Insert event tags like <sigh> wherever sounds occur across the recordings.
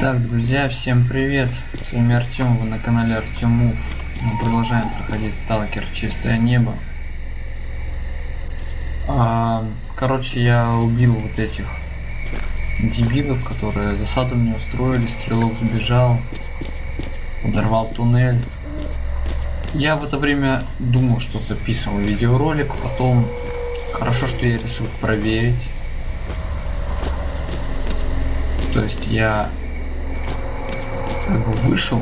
Так, друзья, всем привет! С вами Артем, вы на канале Артем Мув. Мы продолжаем проходить Сталкер Чистое Небо. А, короче, я убил вот этих дебилов, которые засаду мне устроили, стрелок сбежал, подорвал туннель. Я в это время думал, что записывал видеоролик, потом хорошо, что я решил проверить. То есть я как бы вышел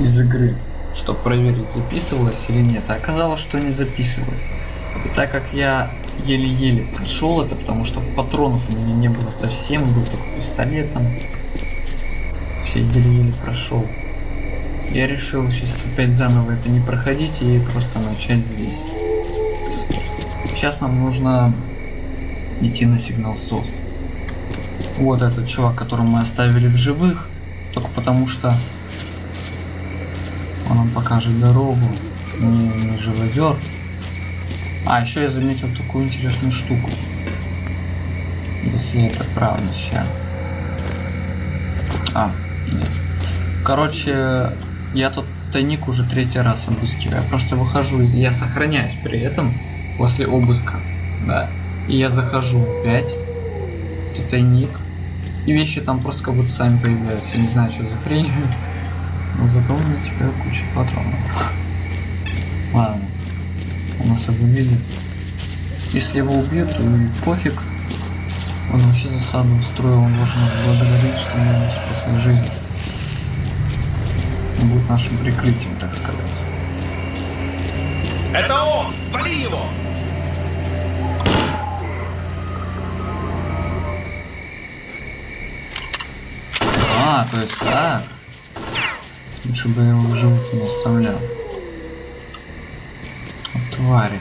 из игры, чтобы проверить, записывалось или нет. А оказалось, что не записывалось. И так как я еле-еле прошел это, потому что патронов у меня не было совсем, был только пистолетом. Все еле-еле прошел. Я решил сейчас опять заново это не проходить и просто начать здесь. Сейчас нам нужно идти на сигнал СОС. Вот этот чувак, которого мы оставили в живых, только потому что он нам покажет дорогу, не, не живодер. А, еще я заметил такую интересную штуку. Если это правда, сейчас. А, нет. Короче, я тут тайник уже третий раз обыскиваю. Я просто выхожу, я сохраняюсь при этом после обыска. Да. И я захожу опять в тайник и вещи там просто как будто сами появляются. Я не знаю, что за хрень. <laughs> Но зато у меня теперь куча патронов. <laughs> Ладно. Он нас видит. Если его убьют, то пофиг. Он вообще засаду устроил, он должен нас благодарить, что мы ему спасли жизнь. Он будет нашим прикрытием, так сказать. Это он! Вали его! А, то есть так. Лучше бы я его в живых не оставлял. Вот твари.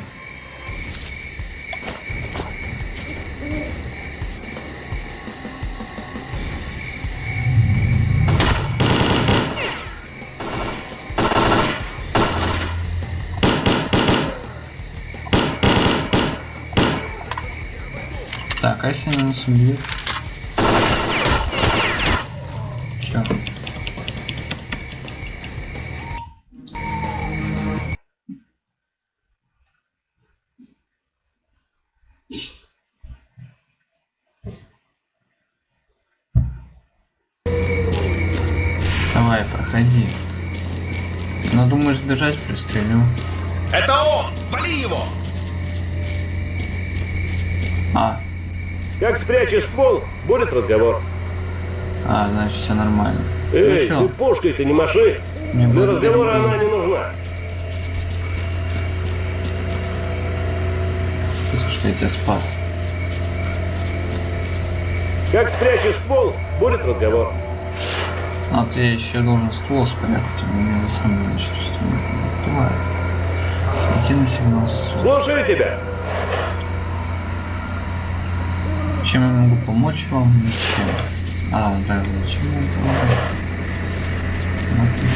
Так, а если нас убьет? Проходи. Но думаешь сбежать, пристрелю. Это он! Вали его! А, Как спрячешь ствол, будет разговор. а, значит все нормально. Эй, ну ты чё, пушкой-то не маши. Не Для разговора она не нужна. за что я тебя спас? Как спрячешь ствол, будет разговор. А ты еще должен ствол спрятать, а у меня засада значит, что не бывает. Идти на сигнал. Слушаю тебя. Чем я могу помочь вам? Ничем. А, да, зачем я? Смотри.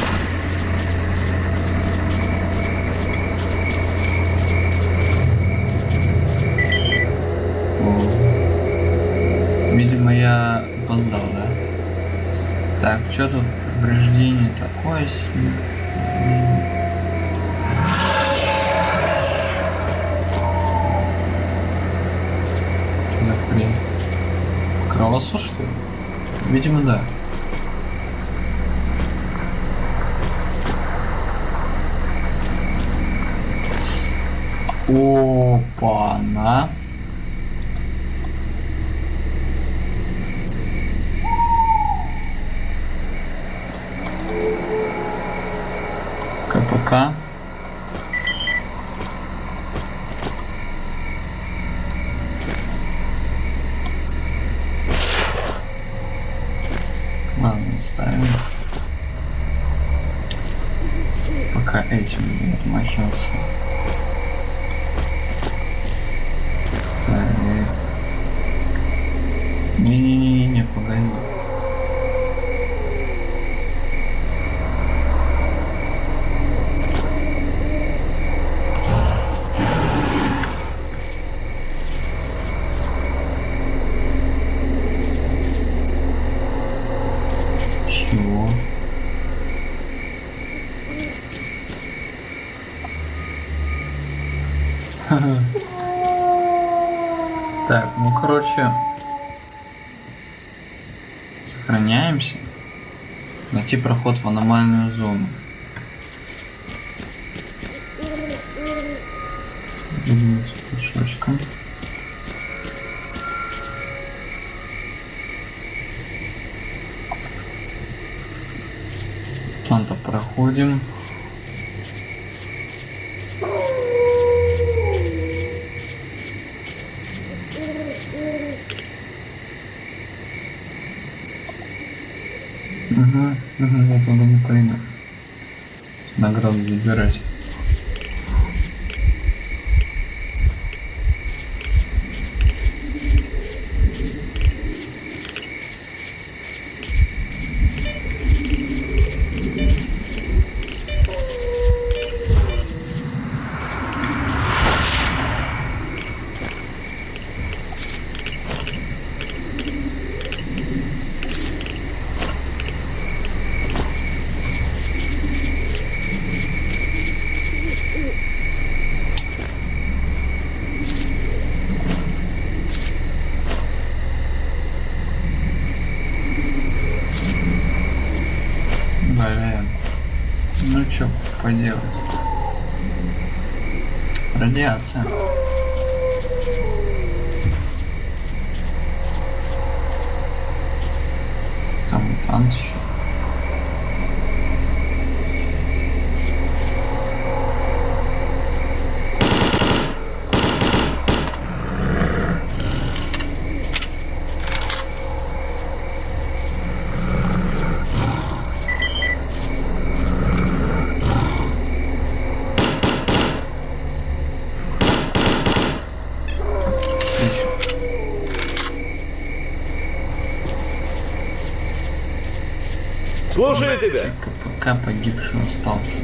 Что тут повреждение такое себе? М. Что за? Кровосос, что ли? Видимо, да. Опа-на. Ладно, ставим. Пока этим не отмахиваться. Так. Не-не-не-не, погоди. Так, ну короче, сохраняемся. Найти проход в аномальную зону. С пешочком. Там-то проходим. Награду забирать. আচ্ছা Слушаю тебя. КПК погибшего сталкера.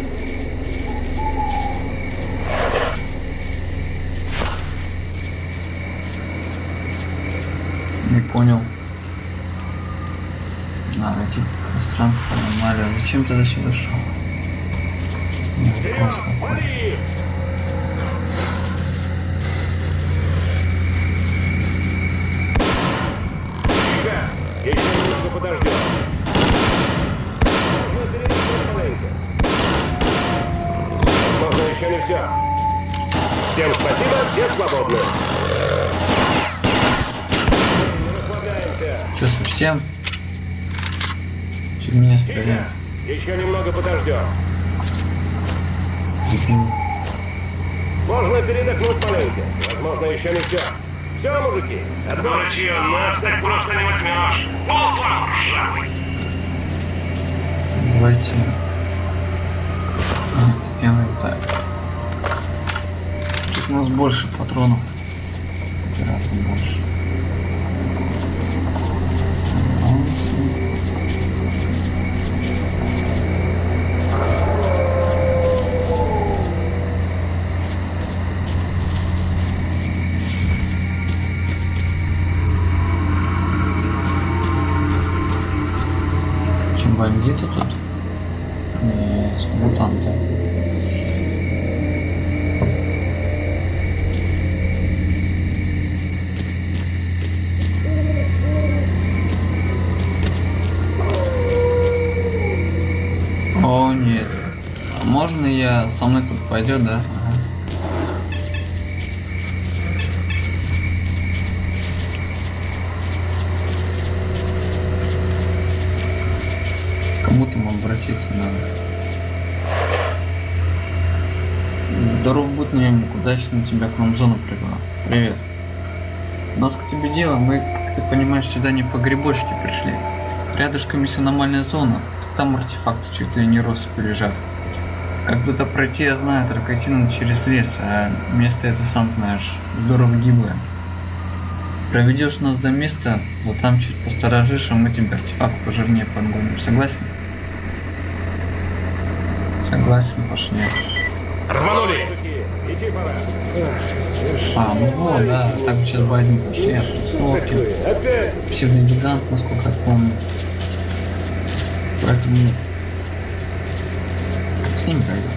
Не понял. А, найти пространство аномалия. Зачем ты до сюда шел? Ну, вопрос такой. Расслабляемся. Че, совсем? Чуть меня стреляет. Еще немного подождем. Можно передохнуть маленько. Возможно, еще не все. Все, мужики, отбой. нас так просто не возьмешь. Вам, ржавый. Давайте сделаем так. У нас больше патронов. Гораздо больше. О, нет. А можно я со мной тут пойдет, да? Ага. Кому там обратиться надо? Здоров будь наемник, удачно тебя к нам в зону привела. Привет. У нас к тебе дело, мы, как ты понимаешь, сюда не по грибочке пришли. Рядышком есть аномальная зона, там артефакты чуть ли не россыпью лежат. Как бы то пройти, я знаю, только идти надо через лес, а место это сам знаешь, здорово гиблое. Проведешь нас до места, вот там чуть посторожишь, а мы тебе артефакт пожирнее подгоним. Согласен? Согласен, пошли. Рванули! А, ну вот, да, так сейчас бы одни пошли, а тут Опять псевдогигант, насколько я помню. Поэтому с ним пойду.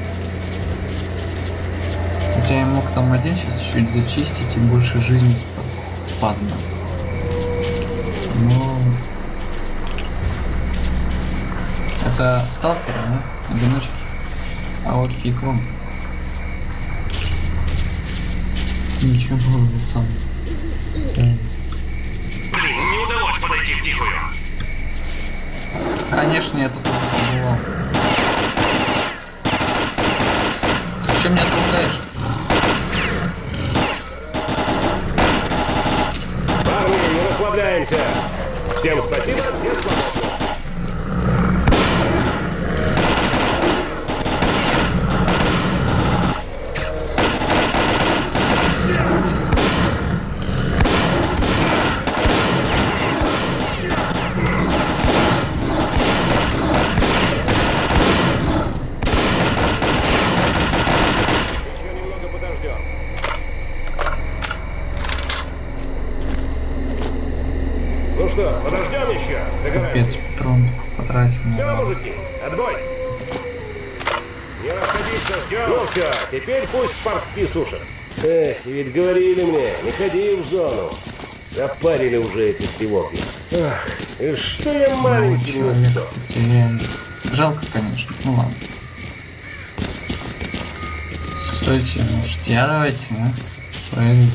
Хотя я мог там один сейчас чуть-чуть зачистить и больше жизни спас- спазма. Но... Это сталкеры, да? Одиночки. А вот фиг вам. Ничего за сам. Блин, не удалось подойти в тихую. Конечно, я тут побывал. Ты чё меня толкаешь? Парни, не расслабляемся. Всем спасибо, всем свободны. Не ходи в зону. Запарили уже эти тревоги. Ах, и что я Ну, маленький не человек. Жалко, конечно. Ну ладно. Стойте, может я давайте, а? Пройду.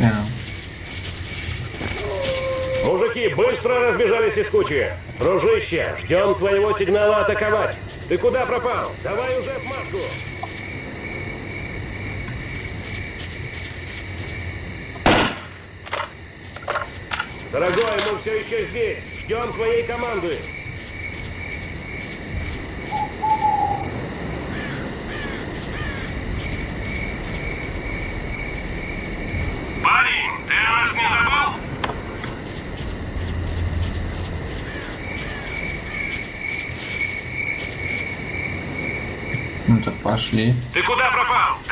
Да. Мужики быстро разбежались из кучи. Дружище, ждем твоего сигнала атаковать. Ты куда пропал? Давай уже отмашку. Дорогой, мы все еще здесь. Ждем твоей команды. Парень, ты о нас не забыл? Ну так пошли. Ты куда пропал?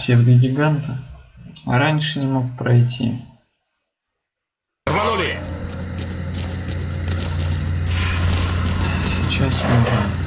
Псевдогиганта. А раньше не мог пройти. Рванули! Сейчас уже.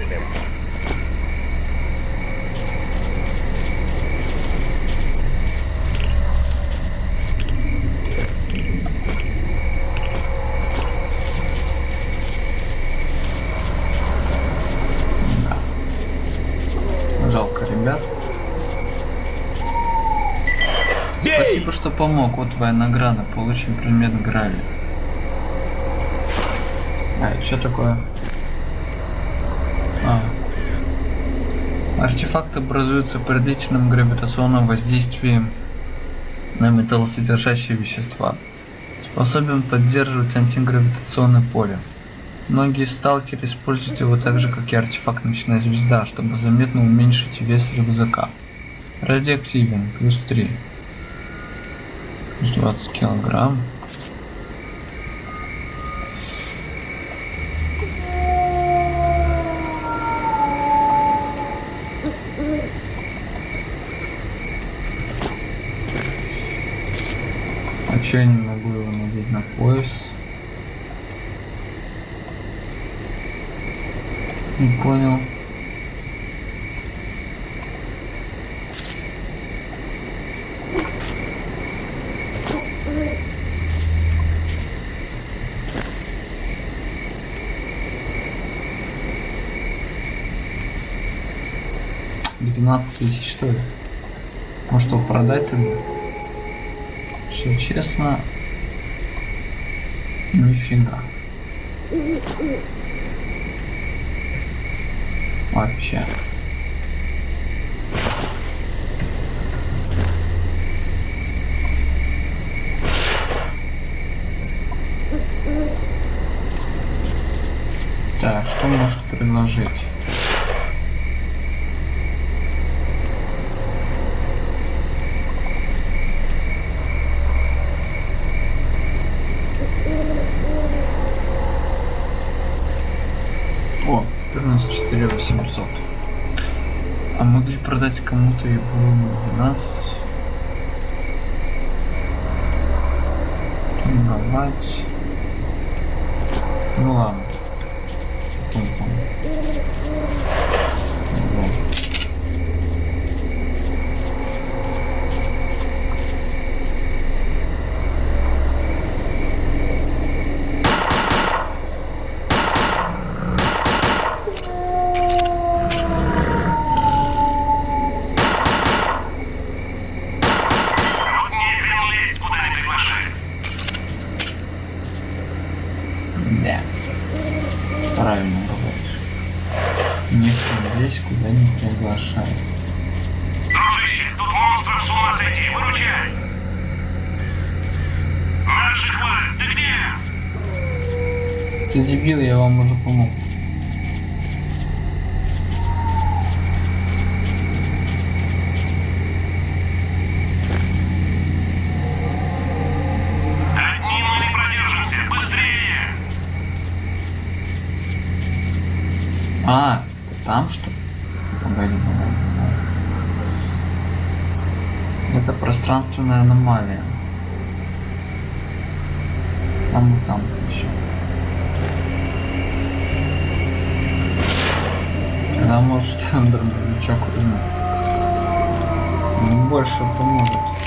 Всыплем. Жалко, ребят. Бей! Спасибо, что помог. Вот твоя награда. Получим предмет Грали. А, что такое? Артефакт образуется при длительном гравитационном воздействии на металлосодержащие вещества. Способен поддерживать антигравитационное поле. Многие сталкеры используют его так же, как и артефакт Ночная Звезда, чтобы заметно уменьшить вес рюкзака. Радиоактивен, плюс 3. Плюс 20 килограмм. Че я не могу его надеть на пояс? Не понял. Двенадцать тысяч что ли? Может его продать тогда? Все честно. Нифига. Вообще. Так, что может предложить? О, 194 800. А могли продать кому-то его на 12. Торговать. Ну ладно. Пространственная аномалия. Там и там еще. Она может <laughs> дробовичок. Больше поможет.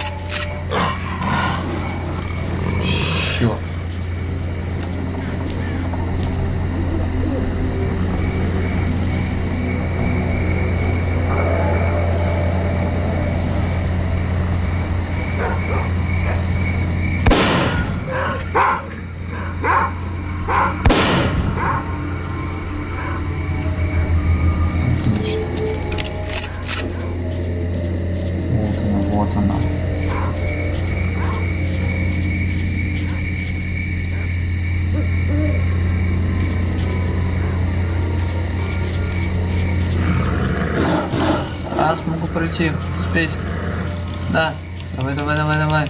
Пройти, успеть. Да, давай, давай, давай, давай.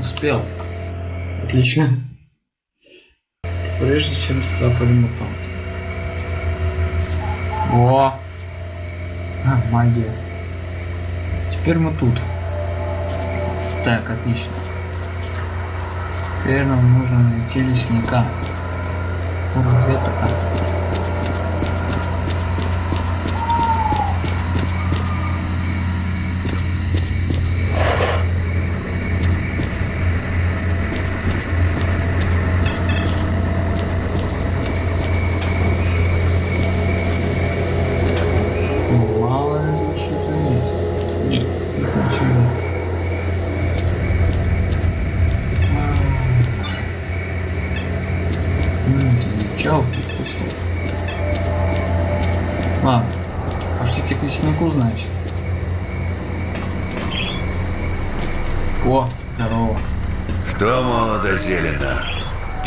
Успел. Отлично. Прежде чем сцапали мутант. О! А, магия. Теперь мы тут. Так, отлично. Теперь нам нужно найти лесника. Он где-то там.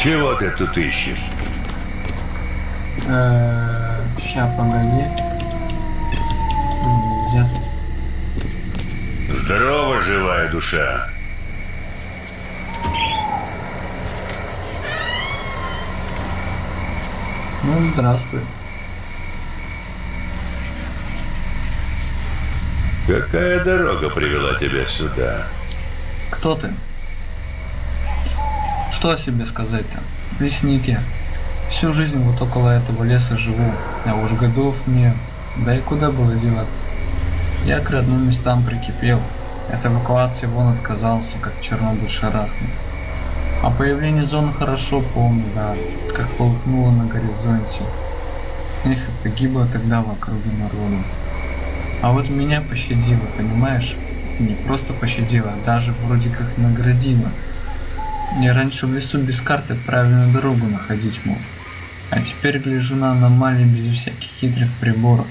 Чего ты тут ищешь? Э, ща, погоди. Нельзя. Здорово, живая душа. Ну, здравствуй. Какая дорога привела тебя сюда? Кто ты? Что о себе сказать-то? Лесник я. Всю жизнь вот около этого леса живу, а уж годов мне, да и куда было деваться. Я к родным местам прикипел, от эвакуации вон отказался, как Чернобыль шарахнул. А появление зоны хорошо помню, да, как полыхнуло на горизонте. Эх, погибло тогда в округе народу. А вот меня пощадило, понимаешь? Не просто пощадило, а даже вроде как наградило. Я раньше в лесу без карты правильную дорогу находить мог. А теперь гляжу на аномалии без всяких хитрых приборов.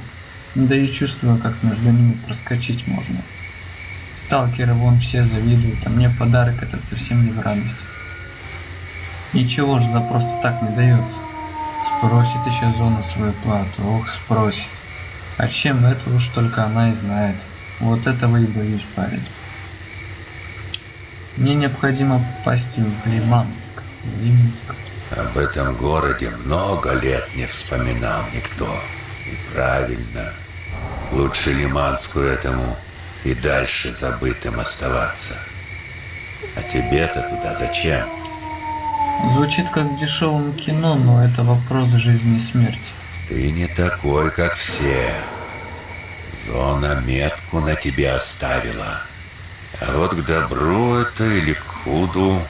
Да и чувствую, как между ними проскочить можно. Сталкеры вон все завидуют, а мне подарок этот совсем не в радость. Ничего же за просто так не дается. Спросит еще зона свою плату, ох, спросит. А чем это уж только она и знает. Вот этого и боюсь, парень. Мне необходимо попасть в Лиманск. В Лиманск. Об этом городе много лет не вспоминал никто. И правильно. Лучше Лиманску этому и дальше забытым оставаться. А тебе-то туда зачем? Звучит как в дешевом кино, но это вопрос жизни и смерти. Ты не такой, как все. Зона метку на тебе оставила. А вот к добру это или к худу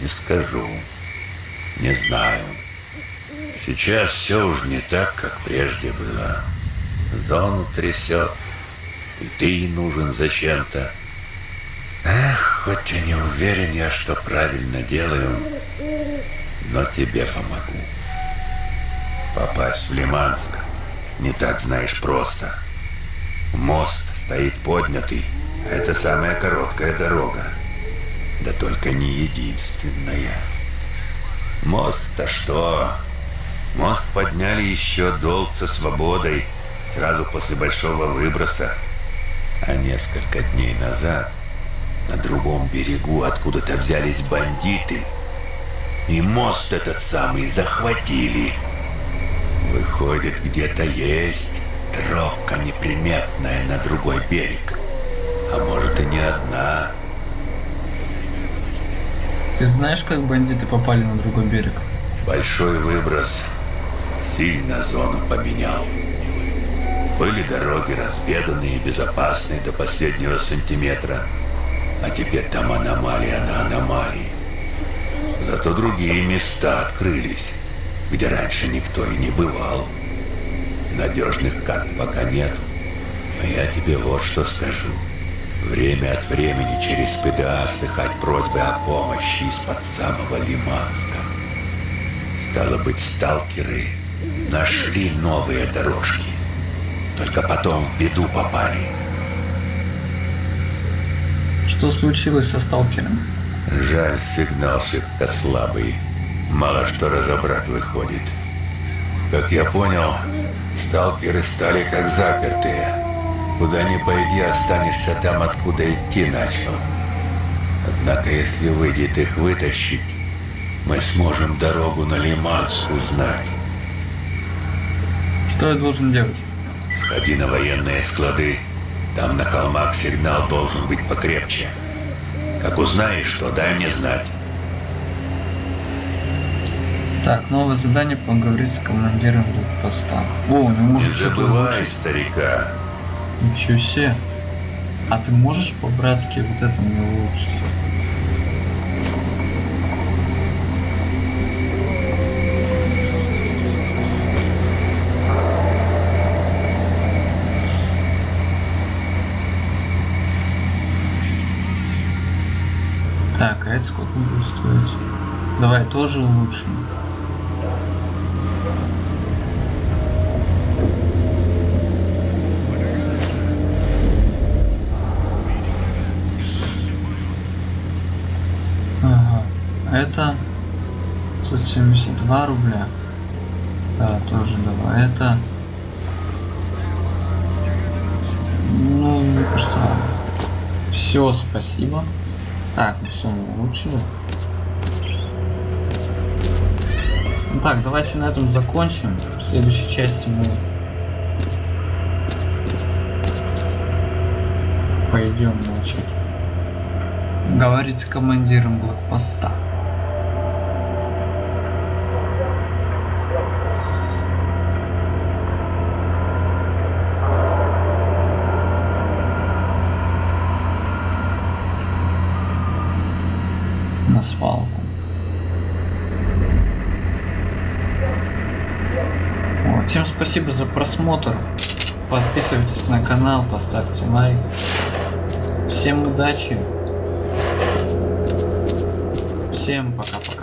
не скажу. Не знаю. Сейчас все уж не так, как прежде было. Зону трясет, и ты нужен зачем-то. Эх, хоть и не уверен я, что правильно делаю, но тебе помогу. Попасть в Лиманск не так, знаешь, просто. Мост стоит поднятый, это самая короткая дорога. Да только не единственная. Мост-то что? Мост подняли еще долг со свободой, сразу после большого выброса. А несколько дней назад на другом берегу откуда-то взялись бандиты. И мост этот самый захватили. Выходит, где-то есть тропка неприметная на другой берег. А может и не одна. Ты знаешь, как бандиты попали на другой берег? Большой выброс сильно зону поменял. Были дороги разведанные и безопасные до последнего сантиметра. А теперь там аномалия на аномалии. Зато другие места открылись, где раньше никто и не бывал. Надежных карт пока нет. Но я тебе вот что скажу. Время от времени через ПДА слыхать просьбы о помощи из-под самого Лиманска. Стало быть, сталкеры нашли новые дорожки. Только потом в беду попали. Что случилось со сталкером? Жаль, сигнал шибко слабый. Мало что разобрать выходит. Как я понял, сталкеры стали как запертые. Куда ни пойди, останешься там, откуда идти начал. Однако, если выйдет их вытащить, мы сможем дорогу на Лиманск узнать. Что я должен делать? Сходи на военные склады. Там на холмах сигнал должен быть покрепче. Как узнаешь, что дай мне знать. Так, новое задание поговорить с командиром блокпоста. О, у него Не может что-то улучшить. старика. Ничего себе. А ты можешь по-братски вот это мне улучшить? Так, а это сколько будет стоить? Давай тоже улучшим. 172 рубля. Да, тоже давай. Это... Ну, мне кажется, все, спасибо. Так, ну все, мы улучшили. Ну так, давайте на этом закончим. В следующей части мы пойдем, значит, говорить с командиром блокпоста. На свалку. Вот, всем спасибо за просмотр. Подписывайтесь на канал, поставьте лайк. Всем удачи. Всем пока-пока.